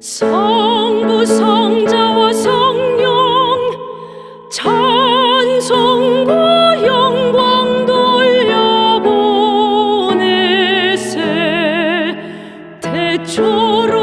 성부 성자와 성령 찬송과 영광 돌려보내세. 대초로